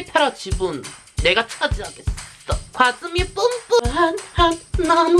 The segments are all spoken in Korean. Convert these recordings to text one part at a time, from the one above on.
페리페라 지분 내가 차지하겠어. 가슴이 뿜뿜한 한 not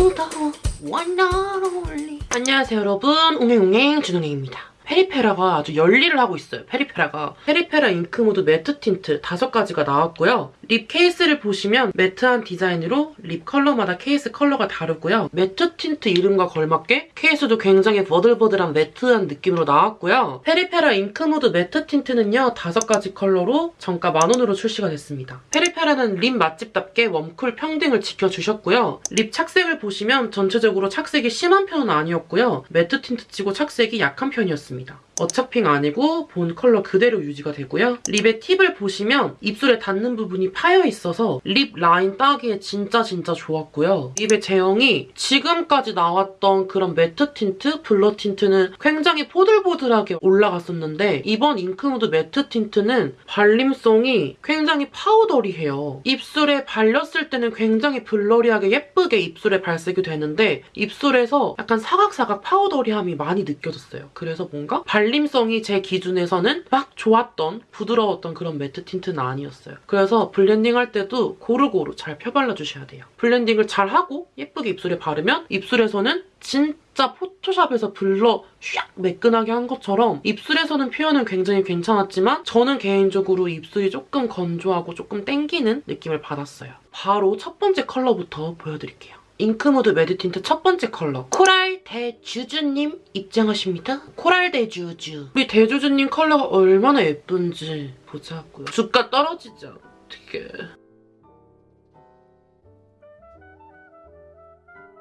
only 안녕하세요 여러분 웅행웅행 준웅행입니다. 페리페라가 아주 열일을 하고 있어요. 페리페라가. 페리페라 잉크무드 매트 틴트 다섯 가지가 나왔고요. 립 케이스를 보시면 매트한 디자인으로 립 컬러마다 케이스 컬러가 다르고요. 매트 틴트 이름과 걸맞게 케이스도 굉장히 버들버들한 매트한 느낌으로 나왔고요. 페리페라 잉크무드 매트 틴트는요. 다섯 가지 컬러로 정가 만원으로 출시가 됐습니다. 페리페라는 립 맛집답게 웜쿨 평등을 지켜주셨고요. 립 착색을 보시면 전체적으로 착색이 심한 편은 아니었고요. 매트 틴트 치고 착색이 약한 편이었습니다. 있습니다. 어차핑 아니고 본 컬러 그대로 유지가 되고요. 립의 팁을 보시면 입술에 닿는 부분이 파여 있어서 립 라인 따기에 진짜 진짜 좋았고요. 립의 제형이 지금까지 나왔던 그런 매트 틴트, blur 틴트는 굉장히 포들포들하게 올라갔었는데 이번 잉크무드 매트 틴트는 발림성이 굉장히 powdery해요. 입술에 발렸을 때는 굉장히 blurry하게 예쁘게 입술에 발색이 되는데 입술에서 약간 사각사각 powdery함이 많이 느껴졌어요. 그래서 뭔가 발림 성이 제 기준에서는 막 좋았던 부드러웠던 그런 매트 틴트는 아니었어요. 그래서 블렌딩 할 때도 고루고루 잘 펴발라주셔야 돼요. 블렌딩을 잘 하고 예쁘게 입술에 바르면 입술에서는 진짜 포토샵에서 blur 샥 매끈하게 한 것처럼 입술에서는 표현은 굉장히 괜찮았지만 저는 개인적으로 입술이 조금 건조하고 조금 땡기는 느낌을 받았어요. 바로 첫 번째 컬러부터 보여드릴게요. 잉크무드 매트 틴트 첫 번째 컬러 코랄 대주주님 입장하십니다. 코랄 대주주 우리 대주주님 컬러가 얼마나 예쁜지 보자고요. 주가 떨어지죠. 어떡해.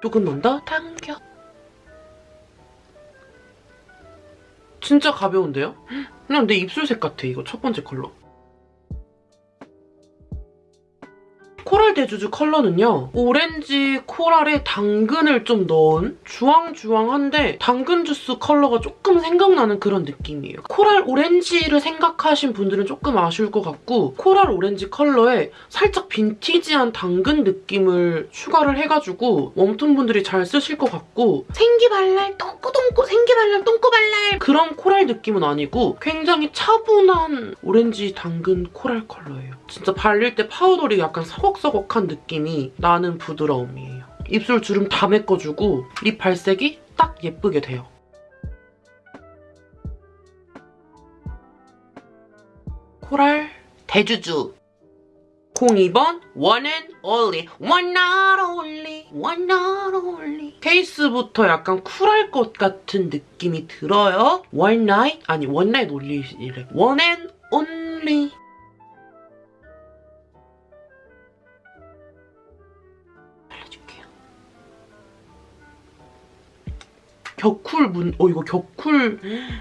조금만 더 당겨. 진짜 가벼운데요? 그냥 내 입술 색 같아 이거 첫 번째 컬러. 코랄 대주주 컬러는요. 오렌지 코랄에 당근을 좀 넣은 주황주황한데 당근 주스 컬러가 조금 생각나는 그런 느낌이에요. 코랄 오렌지를 생각하신 분들은 조금 아쉬울 것 같고 코랄 오렌지 컬러에 살짝 빈티지한 당근 느낌을 추가를 해가지고 웜톤 분들이 잘 쓰실 것 같고 생기발랄 똥꼬똥꼬 생기발랄 똥꼬발랄 그런 코랄 느낌은 아니고 굉장히 차분한 오렌지 당근 코랄 컬러예요. 진짜 발릴 때 powdery 약간 서걱서걱 한 느낌이 나는 부드러움이에요. 입술 주름 다 메꿔주고 립 발색이 딱 예쁘게 돼요. 코랄 대주주 02번 One and Only One not only One not only 케이스부터 약간 쿨할 것 같은 느낌이 들어요. One night? 아니 One night only래. One and Only 격쿨 문, 어 이거 격쿨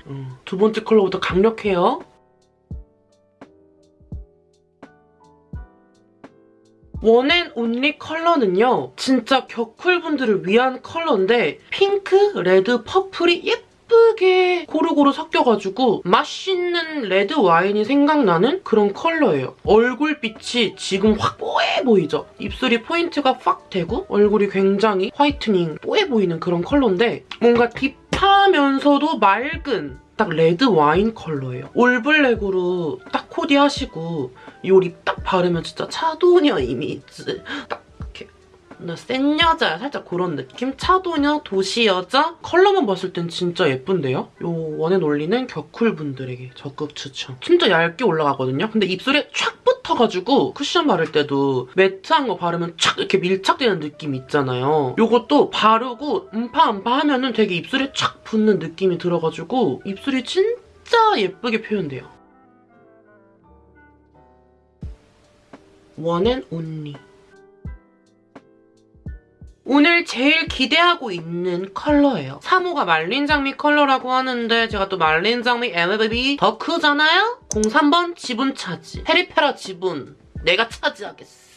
음, 두 번째 컬러부터 강력해요. One and Only 컬러는요. 진짜 격쿨분들을 위한 컬러인데 핑크, 레드, 퍼플이 예쁘 게 고루고루 섞여가지고 맛있는 레드 와인이 생각나는 그런 컬러예요. 얼굴빛이 지금 확 뽀해 보이죠? 입술이 포인트가 확 되고 얼굴이 굉장히 화이트닝 뽀해 보이는 그런 컬러인데 뭔가 딥하면서도 맑은 딱 레드 와인 컬러예요. 올블랙으로 딱 코디하시고 이 립 딱 바르면 진짜 차도녀 이미지 딱 센 여자야 살짝 그런 느낌? 차도녀, 도시 여자? 컬러만 봤을 땐 진짜 예쁜데요? 요 One and Only는 격쿨 분들에게 적극 추천. 진짜 얇게 올라가거든요? 근데 입술에 촥 붙어가지고 쿠션 바를 때도 매트한 거 바르면 촥 이렇게 밀착되는 느낌 있잖아요. 요것도 바르고 음파 음파 하면은 되게 입술에 촥 붙는 느낌이 들어가지고 입술이 진짜 예쁘게 표현돼요. One and Only 오늘 제일 기대하고 있는 컬러예요. 3호가 말린 장미 컬러라고 하는데 제가 또 말린 장미 MLBB 덕후잖아요? 03번 지분 차지. 페리페라 지분 내가 차지하겠어.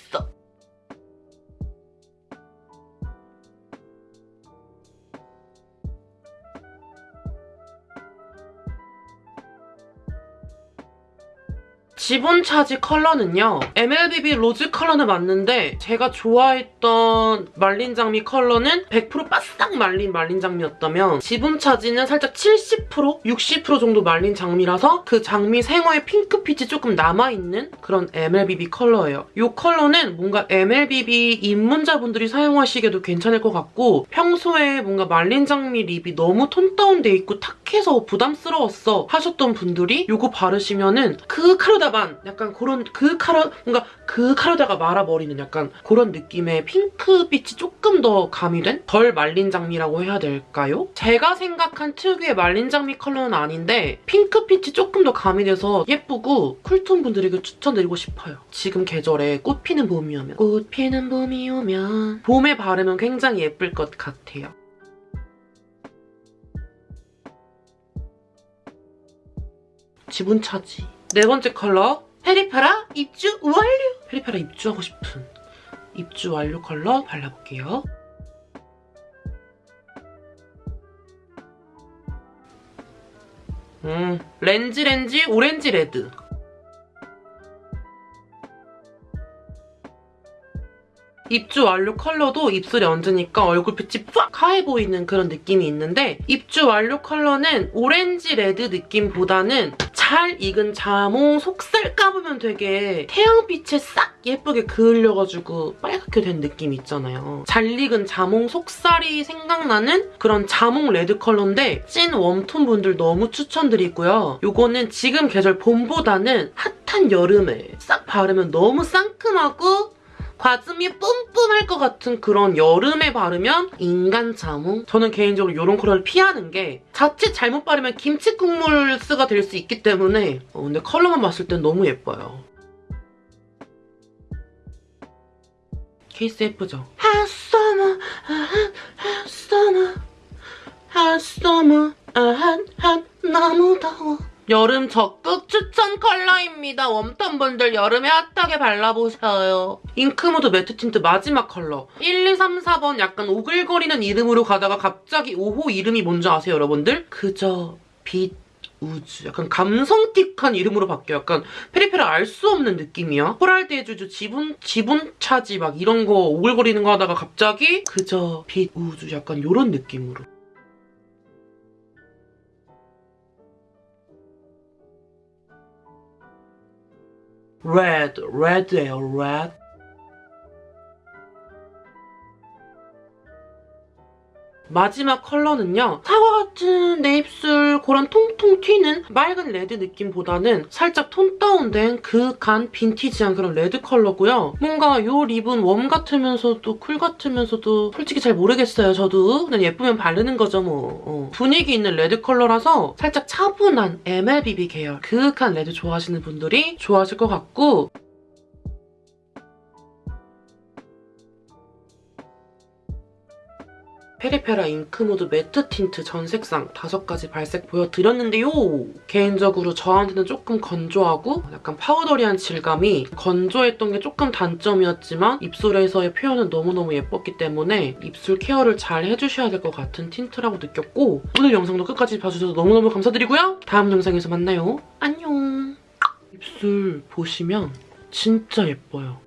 지분 차지 컬러는요. MLBB 로즈 컬러는 맞는데 제가 좋아했던 말린 장미 컬러는 100% 바싹 말린 말린 장미였다면 지분 차지는 살짝 70% 60% 정도 말린 장미라서 그 장미 생화의 핑크빛이 조금 남아있는 그런 MLBB 컬러예요. 이 컬러는 뭔가 MLBB 입문자분들이 사용하시기에도 괜찮을 것 같고 평소에 뭔가 말린 장미 립이 너무 톤 다운돼 있고 탁해서 부담스러웠어 하셨던 분들이 이거 바르시면은 그 카르다 반 약간 그런 그 카라 뭔가 그 카르다가 말아버리는 약간 그런 느낌의 핑크빛이 조금 더 가미된 덜 말린 장미라고 해야 될까요? 제가 생각한 특유의 말린 장미 컬러는 아닌데 핑크빛이 조금 더 가미돼서 예쁘고 쿨톤 분들에게 추천드리고 싶어요. 지금 계절에 꽃 피는 봄이 오면 꽃 피는 봄이 오면 봄에 바르면 굉장히 예쁠 것 같아요. 지분 차지. 네 번째 컬러 페리페라 입주 완료! 페리페라 입주하고 싶은 입주 완료 컬러 발라볼게요. 음, 렌즈 렌즈 오렌지 레드. 입주 완료 컬러도 입술에 얹으니까 얼굴빛이 팍 하얘 보이는 그런 느낌이 있는데 입주 완료 컬러는 오렌지 레드 느낌보다는 잘 익은 자몽 속살 까보면 되게 태양빛에 싹 예쁘게 그을려가지고 빨갛게 된 느낌 있잖아요. 잘 익은 자몽 속살이 생각나는 그런 자몽 레드 컬러인데 찐 warm tone 분들 너무 추천드리고요. 이거는 지금 계절 봄보다는 hot한 여름에 싹 바르면 너무 상큼하고 과즙이 뿜뿜할 것 같은 그런 여름에 바르면 인간 자몽? 저는 개인적으로 이런 컬러를 피하는 게 자칫 잘못 바르면 김치 국물스가 될 수 있기 때문에 어, 근데 컬러만 봤을 땐 너무 예뻐요. 케이스 예쁘죠? Hot summer, hot, hot, 너무 더워. 여름 적극 추천 컬러입니다. warm tone분들 여름에 hot하게 발라보셔요. 잉크무드 매트 틴트 마지막 컬러. 1, 2, 3, 4번 약간 오글거리는 이름으로 가다가 갑자기 5호 이름이 뭔지 아세요, 여러분들? 그저 빛 우주. 약간 감성틱한 이름으로 바뀌어. 약간 페리페라 알 수 없는 느낌이야. 코랄드의 주주 지분, 지분 차지 막 이런 거 오글거리는 거 하다가 갑자기 그저 빛 우주 약간 이런 느낌으로. Red, red, 요, red. 마지막 컬러는요. 사과 같은 내 입술 그런 통통 튀는 맑은 레드 느낌보다는 살짝 tone down된 그간 빈티지한 그런 레드 컬러고요. 뭔가 이 lip은 warm 같으면서도 cool 같으면서도 솔직히 잘 모르겠어요. 저도 그냥 예쁘면 바르는 거죠 뭐. 어. 분위기 있는 레드 컬러라서 살짝 차분한 MLBB 계열 그윽한 레드 좋아하시는 분들이 좋아하실 것 같고 페리페라 잉크무드 매트 틴트 전 색상 다섯 가지 발색 보여드렸는데요. 개인적으로 저한테는 조금 건조하고 약간 powdery한 질감이 건조했던 게 조금 단점이었지만 입술에서의 표현은 너무너무 예뻤기 때문에 입술 케어를 잘 해주셔야 될 것 같은 틴트라고 느꼈고 오늘 영상도 끝까지 봐주셔서 너무너무 감사드리고요. 다음 영상에서 만나요. 안녕. 입술 보시면 진짜 예뻐요.